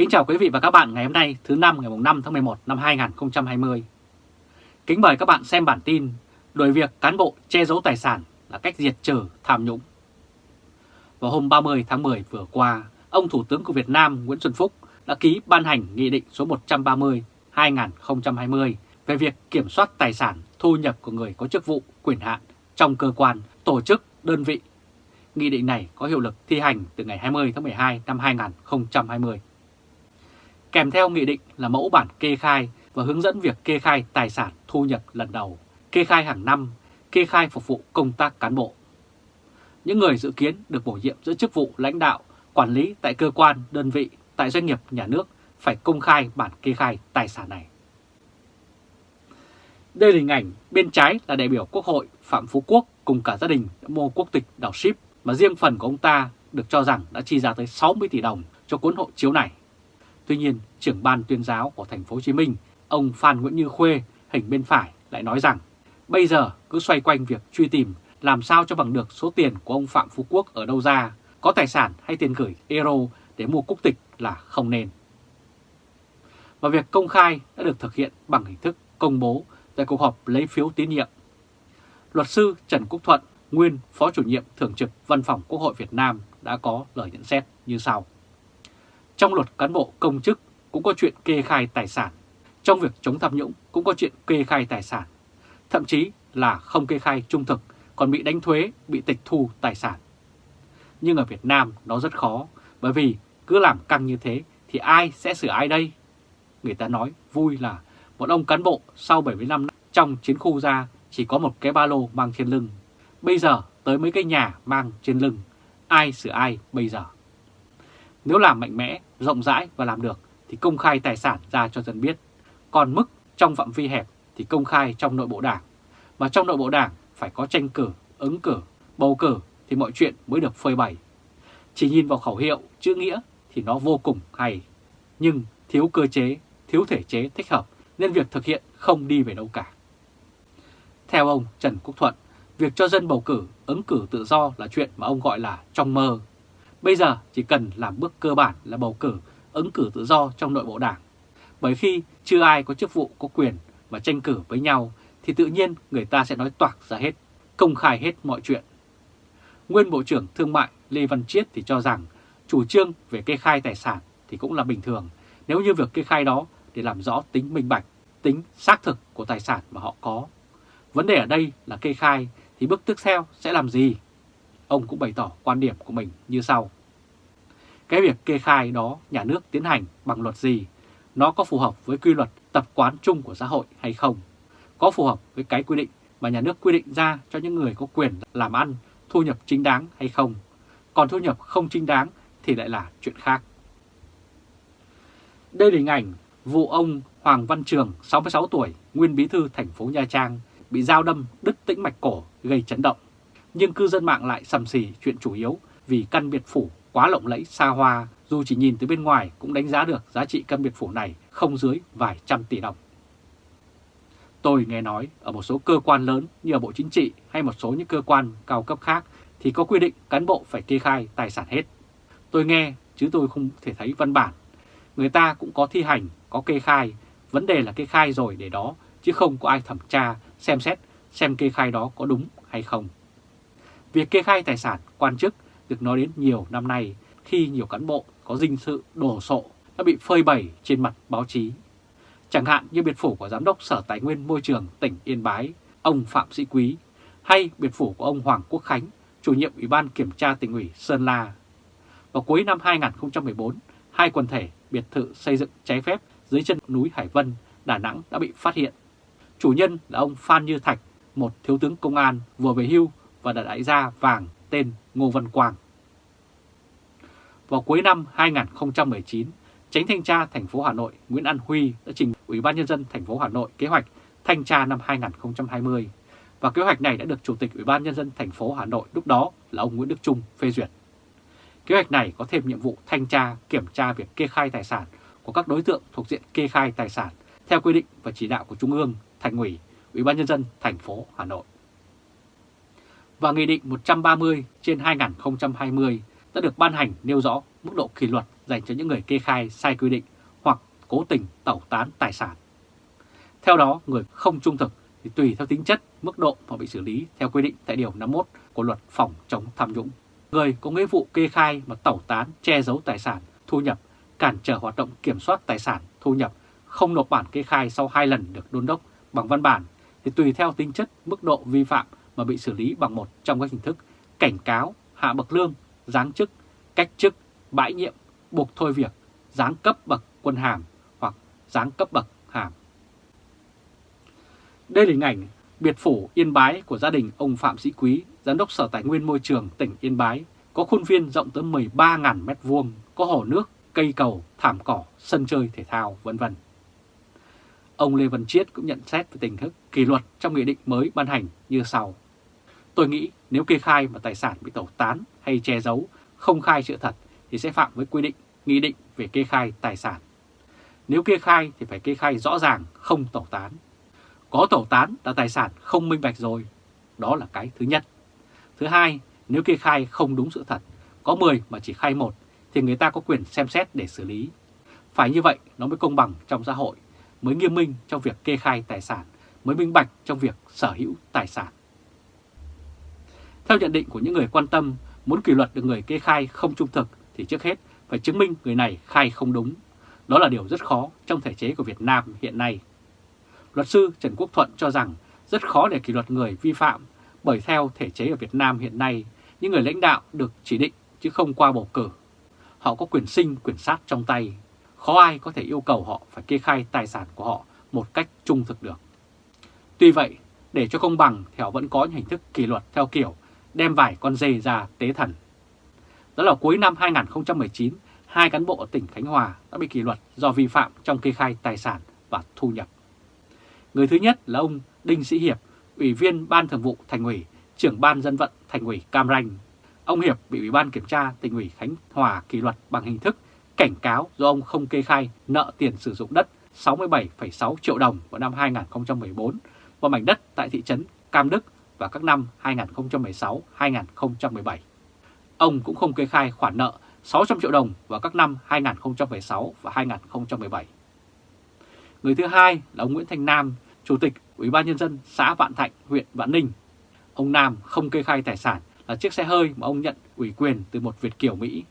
Kính chào quý vị và các bạn ngày hôm nay thứ năm ngày 5 tháng 11 năm 2020. Kính mời các bạn xem bản tin Đổi việc cán bộ che giấu tài sản là cách diệt trừ tham nhũng. Vào hôm 30 tháng 10 vừa qua, ông Thủ tướng của Việt Nam Nguyễn Xuân Phúc đã ký ban hành Nghị định số 130-2020 về việc kiểm soát tài sản thu nhập của người có chức vụ quyền hạn trong cơ quan, tổ chức, đơn vị. Nghị định này có hiệu lực thi hành từ ngày 20 tháng 12 năm 2020. Kèm theo nghị định là mẫu bản kê khai và hướng dẫn việc kê khai tài sản thu nhập lần đầu, kê khai hàng năm, kê khai phục vụ công tác cán bộ. Những người dự kiến được bổ nhiệm giữ chức vụ lãnh đạo, quản lý tại cơ quan, đơn vị, tại doanh nghiệp nhà nước phải công khai bản kê khai tài sản này. Đây là hình ảnh bên trái là đại biểu Quốc hội Phạm Phú Quốc cùng cả gia đình đã mua quốc tịch đảo ship mà riêng phần của ông ta được cho rằng đã chi ra tới 60 tỷ đồng cho cuốn hộ chiếu này. Tuy nhiên, trưởng ban tuyên giáo của thành phố Hồ Chí Minh, ông Phan Nguyễn Như Khuê, hình bên phải lại nói rằng bây giờ cứ xoay quanh việc truy tìm làm sao cho bằng được số tiền của ông Phạm Phú Quốc ở đâu ra, có tài sản hay tiền gửi euro để mua quốc tịch là không nên. Và việc công khai đã được thực hiện bằng hình thức công bố tại cuộc họp lấy phiếu tín nhiệm. Luật sư Trần Quốc Thuận, nguyên Phó chủ nhiệm Thường trực Văn phòng Quốc hội Việt Nam đã có lời nhận xét như sau. Trong luật cán bộ công chức cũng có chuyện kê khai tài sản. Trong việc chống tham nhũng cũng có chuyện kê khai tài sản. Thậm chí là không kê khai trung thực còn bị đánh thuế, bị tịch thu tài sản. Nhưng ở Việt Nam nó rất khó bởi vì cứ làm căng như thế thì ai sẽ sửa ai đây? Người ta nói vui là một ông cán bộ sau 70 năm trong chiến khu ra chỉ có một cái ba lô mang trên lưng. Bây giờ tới mấy cái nhà mang trên lưng, ai sửa ai bây giờ? Nếu làm mạnh mẽ, rộng rãi và làm được thì công khai tài sản ra cho dân biết. Còn mức trong phạm vi hẹp thì công khai trong nội bộ đảng. Mà trong nội bộ đảng phải có tranh cử, ứng cử, bầu cử thì mọi chuyện mới được phơi bày. Chỉ nhìn vào khẩu hiệu, chữ nghĩa thì nó vô cùng hay. Nhưng thiếu cơ chế, thiếu thể chế thích hợp nên việc thực hiện không đi về đâu cả. Theo ông Trần Quốc Thuận, việc cho dân bầu cử, ứng cử tự do là chuyện mà ông gọi là trong mơ. Bây giờ chỉ cần làm bước cơ bản là bầu cử, ứng cử tự do trong nội bộ đảng. Bởi khi chưa ai có chức vụ có quyền mà tranh cử với nhau thì tự nhiên người ta sẽ nói toạc ra hết, công khai hết mọi chuyện. Nguyên Bộ trưởng Thương mại Lê Văn Chiết thì cho rằng chủ trương về kê khai tài sản thì cũng là bình thường nếu như việc kê khai đó để làm rõ tính minh bạch, tính xác thực của tài sản mà họ có. Vấn đề ở đây là kê khai thì bước tiếp theo sẽ làm gì? Ông cũng bày tỏ quan điểm của mình như sau. Cái việc kê khai đó nhà nước tiến hành bằng luật gì? Nó có phù hợp với quy luật tập quán chung của xã hội hay không? Có phù hợp với cái quy định mà nhà nước quy định ra cho những người có quyền làm ăn, thu nhập chính đáng hay không? Còn thu nhập không chính đáng thì lại là chuyện khác. Đây là hình ảnh vụ ông Hoàng Văn Trường, 66 tuổi, nguyên bí thư thành phố Nha Trang, bị dao đâm đứt tĩnh mạch cổ gây chấn động. Nhưng cư dân mạng lại sầm xì chuyện chủ yếu vì căn biệt phủ quá lộng lẫy xa hoa, dù chỉ nhìn từ bên ngoài cũng đánh giá được giá trị căn biệt phủ này không dưới vài trăm tỷ đồng. Tôi nghe nói ở một số cơ quan lớn như ở Bộ Chính trị hay một số những cơ quan cao cấp khác thì có quy định cán bộ phải kê khai tài sản hết. Tôi nghe chứ tôi không thể thấy văn bản. Người ta cũng có thi hành, có kê khai, vấn đề là kê khai rồi để đó chứ không có ai thẩm tra, xem xét xem kê khai đó có đúng hay không. Việc kê khai tài sản quan chức được nói đến nhiều năm nay khi nhiều cán bộ có dinh sự đổ sộ đã bị phơi bày trên mặt báo chí. Chẳng hạn như biệt phủ của Giám đốc Sở Tài nguyên Môi trường tỉnh Yên Bái, ông Phạm Sĩ Quý, hay biệt phủ của ông Hoàng Quốc Khánh, chủ nhiệm Ủy ban Kiểm tra tỉnh ủy Sơn La. Vào cuối năm 2014, hai quần thể biệt thự xây dựng trái phép dưới chân núi Hải Vân, Đà Nẵng đã bị phát hiện. Chủ nhân là ông Phan Như Thạch, một thiếu tướng công an vừa về hưu và đã đại gia vàng tên Ngô Văn Quang. Vào cuối năm 2019, Tránh thanh tra thành phố Hà Nội Nguyễn An Huy đã trình Ủy ban nhân dân thành phố Hà Nội kế hoạch thanh tra năm 2020 và kế hoạch này đã được Chủ tịch Ủy ban nhân dân thành phố Hà Nội lúc đó là ông Nguyễn Đức Trung phê duyệt. Kế hoạch này có thêm nhiệm vụ thanh tra, kiểm tra việc kê khai tài sản của các đối tượng thuộc diện kê khai tài sản theo quy định và chỉ đạo của Trung ương, Thành ủy, Ủy ban nhân dân thành phố Hà Nội. Và Nghị định 130 trên 2020 đã được ban hành nêu rõ mức độ kỷ luật dành cho những người kê khai sai quy định hoặc cố tình tẩu tán tài sản. Theo đó, người không trung thực thì tùy theo tính chất, mức độ mà bị xử lý theo quy định tại Điều 51 của Luật Phòng chống tham nhũng. Người có nghĩa vụ kê khai mà tẩu tán, che giấu tài sản, thu nhập, cản trở hoạt động kiểm soát tài sản, thu nhập, không nộp bản kê khai sau hai lần được đôn đốc bằng văn bản thì tùy theo tính chất, mức độ vi phạm mà bị xử lý bằng một trong các hình thức cảnh cáo, hạ bậc lương, giáng chức, cách chức, bãi nhiệm, buộc thôi việc, giáng cấp bậc quân hàm hoặc giáng cấp bậc hàm. Đây là hình ảnh biệt phủ Yên Bái của gia đình ông Phạm Sĩ Quý, Giám đốc Sở Tài nguyên Môi trường tỉnh Yên Bái, có khuôn viên rộng tới 13.000 m2, có hồ nước, cây cầu, thảm cỏ, sân chơi thể thao, vân vân. Ông Lê Văn Chiết cũng nhận xét về tình thức kỷ luật trong nghị định mới ban hành như sau. Tôi nghĩ nếu kê khai mà tài sản bị tẩu tán hay che giấu, không khai sự thật thì sẽ phạm với quy định, nghị định về kê khai tài sản. Nếu kê khai thì phải kê khai rõ ràng, không tẩu tán. Có tẩu tán là tài sản không minh bạch rồi. Đó là cái thứ nhất. Thứ hai, nếu kê khai không đúng sự thật, có 10 mà chỉ khai một thì người ta có quyền xem xét để xử lý. Phải như vậy nó mới công bằng trong xã hội, mới nghiêm minh trong việc kê khai tài sản, mới minh bạch trong việc sở hữu tài sản. Theo nhận định của những người quan tâm, muốn kỷ luật được người kê khai không trung thực thì trước hết phải chứng minh người này khai không đúng. Đó là điều rất khó trong thể chế của Việt Nam hiện nay. Luật sư Trần Quốc Thuận cho rằng rất khó để kỷ luật người vi phạm bởi theo thể chế ở Việt Nam hiện nay, những người lãnh đạo được chỉ định chứ không qua bầu cử. Họ có quyền sinh, quyền sát trong tay. Khó ai có thể yêu cầu họ phải kê khai tài sản của họ một cách trung thực được. Tuy vậy, để cho công bằng thì họ vẫn có những hình thức kỷ luật theo kiểu đem vài con dê ra tế thần. Đó là cuối năm 2019, hai cán bộ ở tỉnh Khánh Hòa đã bị kỷ luật do vi phạm trong kê khai tài sản và thu nhập. Người thứ nhất là ông Đinh Sĩ Hiệp, Ủy viên Ban Thường vụ Thành ủy, trưởng Ban Dân vận Thành ủy Cam Ranh. Ông Hiệp bị Ủy ban Kiểm tra tỉnh ủy Khánh Hòa kỷ luật bằng hình thức cảnh cáo do ông không kê khai nợ tiền sử dụng đất 67,6 triệu đồng vào năm 2014 và mảnh đất tại thị trấn Cam Đức vào các năm 2016-2017. Ông cũng không kê khai khoản nợ 600 triệu đồng vào các năm 2016 và 2017. Người thứ hai là ông Nguyễn Thanh Nam, Chủ tịch Ủy ban Nhân dân xã Vạn Thạnh, huyện Vạn Ninh. Ông Nam không kê khai tài sản là chiếc xe hơi mà ông nhận ủy quyền từ một Việt Kiều Mỹ.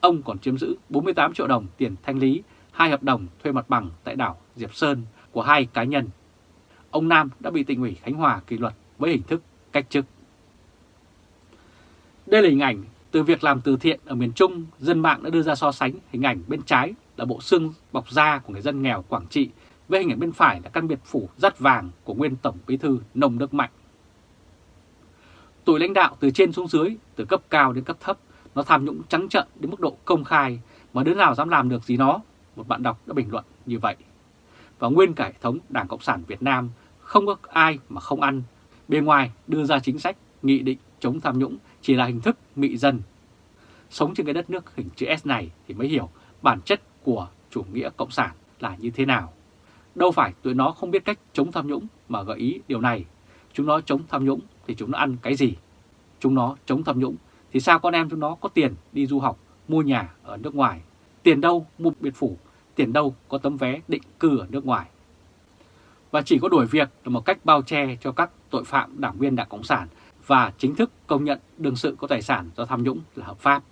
Ông còn chiếm giữ 48 triệu đồng tiền thanh lý, hai hợp đồng thuê mặt bằng tại đảo Diệp Sơn của hai cá nhân. Ông Nam đã bị tỉnh ủy Khánh Hòa kỷ luật với hình thức cách chức. Đây là hình ảnh từ việc làm từ thiện ở miền Trung, dân mạng đã đưa ra so sánh hình ảnh bên trái là bộ xương bọc da của người dân nghèo Quảng Trị với hình ảnh bên phải là căn biệt phủ rắt vàng của nguyên Tổng Bí thư Nông Đức Mạnh. Tuổi lãnh đạo từ trên xuống dưới, từ cấp cao đến cấp thấp, nó tham nhũng trắng trợn đến mức độ công khai mà đứa nào dám làm được gì nó, một bạn đọc đã bình luận như vậy. Và nguyên cả hệ thống Đảng Cộng sản Việt Nam không có ai mà không ăn, bên ngoài đưa ra chính sách, nghị định chống tham nhũng chỉ là hình thức mị dân. Sống trên cái đất nước hình chữ S này thì mới hiểu bản chất của chủ nghĩa Cộng sản là như thế nào. Đâu phải tụi nó không biết cách chống tham nhũng mà gợi ý điều này. Chúng nó chống tham nhũng thì chúng nó ăn cái gì? Chúng nó chống tham nhũng thì sao con em chúng nó có tiền đi du học, mua nhà ở nước ngoài? Tiền đâu mua biệt phủ? Tiền đâu có tấm vé định cư ở nước ngoài? Và chỉ có đuổi việc là một cách bao che cho các tội phạm đảng viên Đảng Cộng sản và chính thức công nhận đương sự có tài sản do tham nhũng là hợp pháp.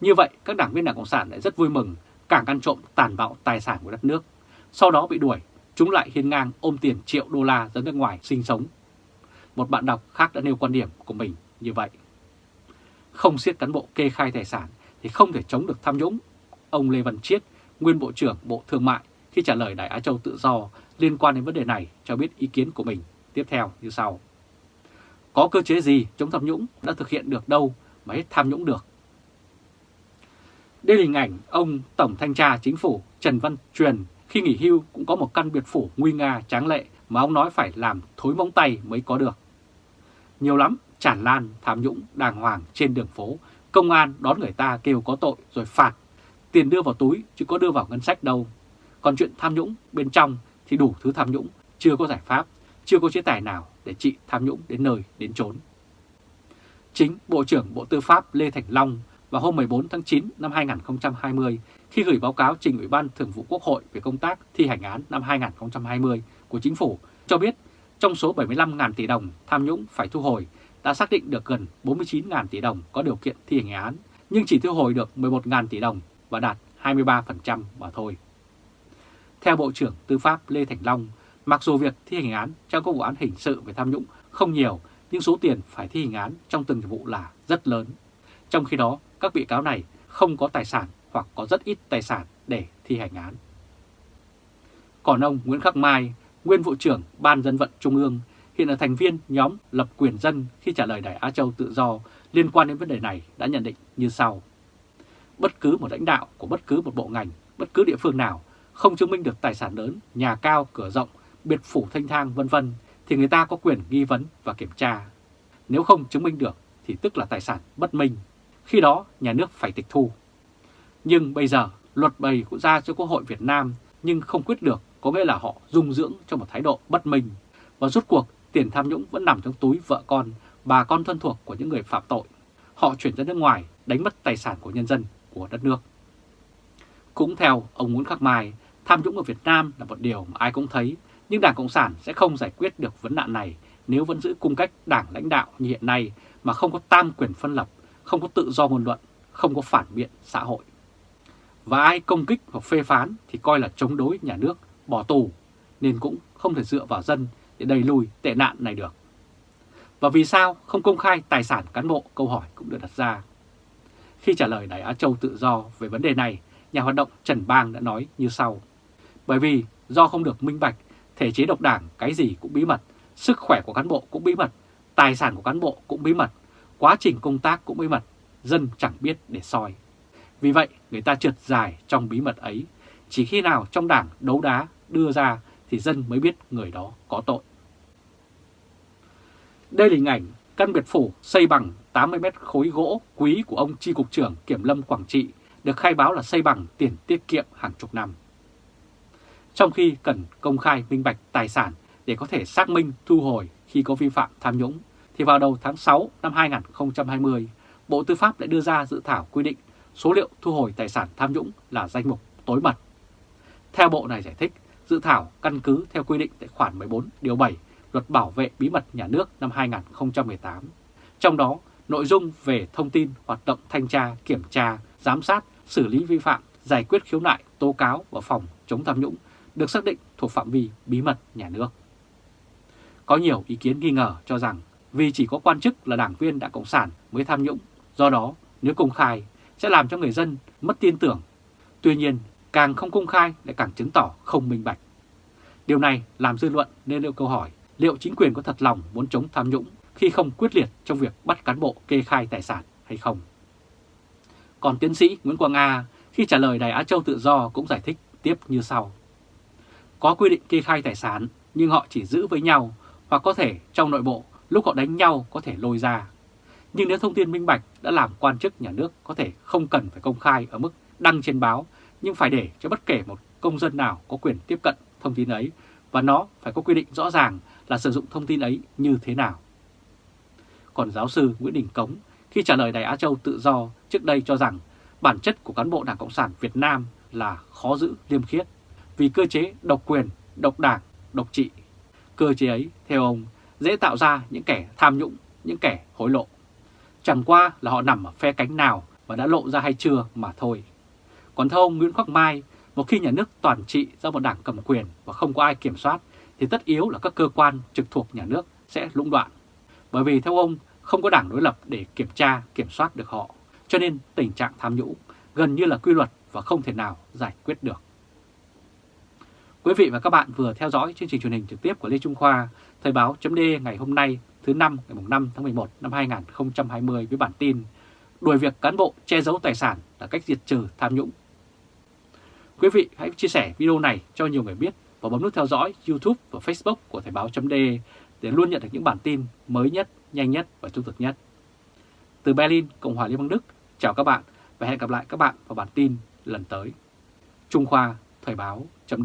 Như vậy, các đảng viên Đảng Cộng sản lại rất vui mừng càng ăn trộm tàn bạo tài sản của đất nước. Sau đó bị đuổi, chúng lại hiên ngang ôm tiền triệu đô la ra nước ngoài sinh sống. Một bạn đọc khác đã nêu quan điểm của mình như vậy. Không siết cán bộ kê khai tài sản thì không thể chống được tham nhũng. Ông Lê Văn Chiết, nguyên Bộ trưởng Bộ Thương mại, khi trả lời đại Á Châu Tự Do liên quan đến vấn đề này cho biết ý kiến của mình tiếp theo như sau. Có cơ chế gì chống tham nhũng đã thực hiện được đâu mà hết tham nhũng được. Đây là hình ảnh ông Tổng Thanh tra Chính phủ Trần Văn Truyền khi nghỉ hưu cũng có một căn biệt phủ nguy nga tráng lệ mà ông nói phải làm thối móng tay mới có được. Nhiều lắm, tràn lan, tham nhũng, đàng hoàng trên đường phố, công an đón người ta kêu có tội rồi phạt. Tiền đưa vào túi chứ có đưa vào ngân sách đâu. Còn chuyện tham nhũng bên trong thì đủ thứ tham nhũng, chưa có giải pháp, chưa có chế tài nào để trị tham nhũng đến nơi đến chốn. Chính Bộ trưởng Bộ Tư pháp Lê Thành Long vào hôm 14 tháng 9 năm 2020 khi gửi báo cáo trình Ủy ban Thường vụ Quốc hội về công tác thi hành án năm 2020 của Chính phủ cho biết trong số 75.000 tỷ đồng tham nhũng phải thu hồi đã xác định được gần 49.000 tỷ đồng có điều kiện thi hành án, nhưng chỉ thu hồi được 11.000 tỷ đồng và đạt 23% mà thôi. Theo Bộ trưởng Tư pháp Lê Thành Long, mặc dù việc thi hành án trong các vụ án hình sự về tham nhũng không nhiều, nhưng số tiền phải thi hành án trong từng vụ là rất lớn. Trong khi đó, các bị cáo này không có tài sản hoặc có rất ít tài sản để thi hành án. Còn ông Nguyễn Khắc Mai, nguyên vụ trưởng Ban dân vận Trung ương, hiện là thành viên nhóm lập quyền dân khi trả lời Đài Á Châu tự do liên quan đến vấn đề này đã nhận định như sau. Bất cứ một lãnh đạo của bất cứ một bộ ngành, bất cứ địa phương nào không chứng minh được tài sản lớn, nhà cao, cửa rộng, biệt phủ thanh thang vân vân thì người ta có quyền nghi vấn và kiểm tra. Nếu không chứng minh được thì tức là tài sản bất minh. Khi đó nhà nước phải tịch thu. Nhưng bây giờ luật bày cũng ra cho Quốc hội Việt Nam nhưng không quyết được có nghĩa là họ dung dưỡng trong một thái độ bất minh. Và rút cuộc tiền tham nhũng vẫn nằm trong túi vợ con, bà con thân thuộc của những người phạm tội. Họ chuyển ra nước ngoài đánh mất tài sản của nhân dân, của đất nước. Cũng theo ông Nguyễn Khắc Mai, tham nhũng ở Việt Nam là một điều mà ai cũng thấy, nhưng Đảng Cộng sản sẽ không giải quyết được vấn nạn này nếu vẫn giữ cung cách đảng lãnh đạo như hiện nay mà không có tam quyền phân lập, không có tự do ngôn luận, không có phản biện xã hội. Và ai công kích hoặc phê phán thì coi là chống đối nhà nước, bỏ tù, nên cũng không thể dựa vào dân để đẩy lùi tệ nạn này được. Và vì sao không công khai tài sản cán bộ câu hỏi cũng được đặt ra. Khi trả lời Đài Á Châu tự do về vấn đề này, nhà hoạt động Trần Bang đã nói như sau. Bởi vì do không được minh bạch, thể chế độc đảng cái gì cũng bí mật, sức khỏe của cán bộ cũng bí mật, tài sản của cán bộ cũng bí mật, quá trình công tác cũng bí mật, dân chẳng biết để soi. Vì vậy, người ta trượt dài trong bí mật ấy, chỉ khi nào trong đảng đấu đá đưa ra thì dân mới biết người đó có tội. Đây là hình ảnh căn biệt phủ xây bằng 80 mét khối gỗ quý của ông tri Cục trưởng Kiểm lâm Quảng Trị được khai báo là xây bằng tiền tiết kiệm hàng chục năm. Trong khi cần công khai minh bạch tài sản để có thể xác minh thu hồi khi có vi phạm tham nhũng, thì vào đầu tháng 6 năm 2020, Bộ Tư pháp đã đưa ra dự thảo quy định số liệu thu hồi tài sản tham nhũng là danh mục tối mật. Theo Bộ này giải thích, dự thảo căn cứ theo quy định tại khoản 14 điều 7 Luật Bảo vệ Bí mật Nhà nước năm 2018. Trong đó, nội dung về thông tin hoạt động thanh tra, kiểm tra, giám sát, xử lý vi phạm, giải quyết khiếu nại, tố cáo và phòng chống tham nhũng được xác định thuộc phạm vi bí mật nhà nước. Có nhiều ý kiến nghi ngờ cho rằng vì chỉ có quan chức là đảng viên đảng Cộng sản mới tham nhũng, do đó nếu công khai sẽ làm cho người dân mất tin tưởng. Tuy nhiên, càng không công khai lại càng chứng tỏ không minh bạch. Điều này làm dư luận nên liệu câu hỏi liệu chính quyền có thật lòng muốn chống tham nhũng khi không quyết liệt trong việc bắt cán bộ kê khai tài sản hay không. Còn tiến sĩ Nguyễn Quang A khi trả lời Đài Á Châu Tự Do cũng giải thích tiếp như sau. Có quy định kê khai tài sản, nhưng họ chỉ giữ với nhau, hoặc có thể trong nội bộ, lúc họ đánh nhau có thể lôi ra. Nhưng nếu thông tin minh bạch đã làm quan chức nhà nước có thể không cần phải công khai ở mức đăng trên báo, nhưng phải để cho bất kể một công dân nào có quyền tiếp cận thông tin ấy, và nó phải có quy định rõ ràng là sử dụng thông tin ấy như thế nào. Còn giáo sư Nguyễn Đình Cống, khi trả lời Đài Á Châu tự do trước đây cho rằng bản chất của cán bộ Đảng Cộng sản Việt Nam là khó giữ, liêm khiết vì cơ chế độc quyền, độc đảng, độc trị. Cơ chế ấy, theo ông, dễ tạo ra những kẻ tham nhũng, những kẻ hối lộ. Chẳng qua là họ nằm ở phe cánh nào và đã lộ ra hay chưa mà thôi. Còn theo ông Nguyễn Khắc Mai, một khi nhà nước toàn trị do một đảng cầm quyền và không có ai kiểm soát thì tất yếu là các cơ quan trực thuộc nhà nước sẽ lũng đoạn. Bởi vì theo ông không có đảng đối lập để kiểm tra, kiểm soát được họ. Cho nên tình trạng tham nhũng gần như là quy luật và không thể nào giải quyết được. Quý vị và các bạn vừa theo dõi chương trình truyền hình trực tiếp của Lê Trung Khoa, Thời báo chấm ngày hôm nay thứ năm ngày 5 tháng 11 năm 2020 với bản tin Đuổi việc cán bộ che giấu tài sản là cách diệt trừ tham nhũng. Quý vị hãy chia sẻ video này cho nhiều người biết và bấm nút theo dõi YouTube và Facebook của Thời báo chấm để luôn nhận được những bản tin mới nhất, nhanh nhất và trung thực nhất. Từ Berlin, Cộng hòa Liên bang Đức, chào các bạn và hẹn gặp lại các bạn vào bản tin lần tới. Trung Khoa Thời báo chấm